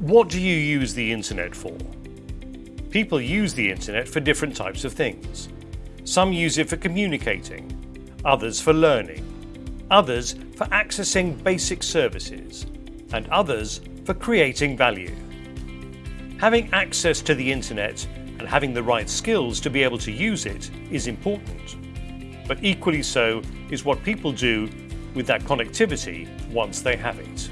What do you use the internet for? People use the internet for different types of things. Some use it for communicating, others for learning, others for accessing basic services, and others for creating value. Having access to the internet and having the right skills to be able to use it is important. But equally so is what people do with that connectivity once they have it.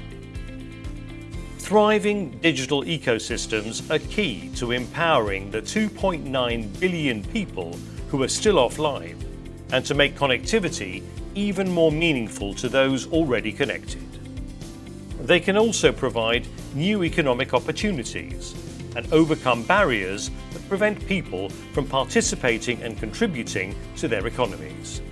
Thriving digital ecosystems are key to empowering the 2.9 billion people who are still offline and to make connectivity even more meaningful to those already connected. They can also provide new economic opportunities and overcome barriers that prevent people from participating and contributing to their economies.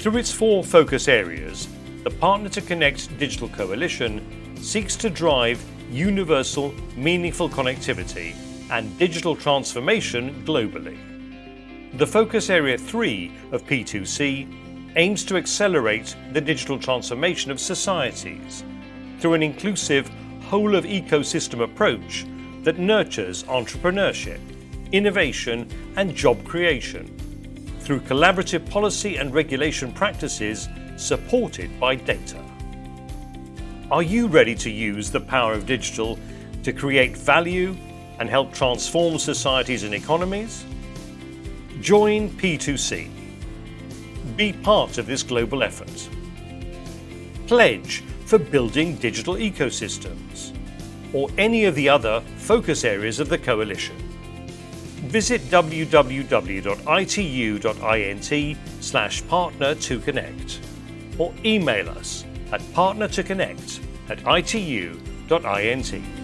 Through its four focus areas, the Partner to Connect Digital Coalition seeks to drive universal, meaningful connectivity and digital transformation globally. The Focus Area 3 of P2C aims to accelerate the digital transformation of societies through an inclusive whole of ecosystem approach that nurtures entrepreneurship, innovation and job creation through collaborative policy and regulation practices supported by data. Are you ready to use the power of digital to create value and help transform societies and economies? Join P2C. Be part of this global effort. Pledge for building digital ecosystems or any of the other focus areas of the coalition. Visit www.itu.int slash partner to connect or email us at partnertoconnect at itu.int.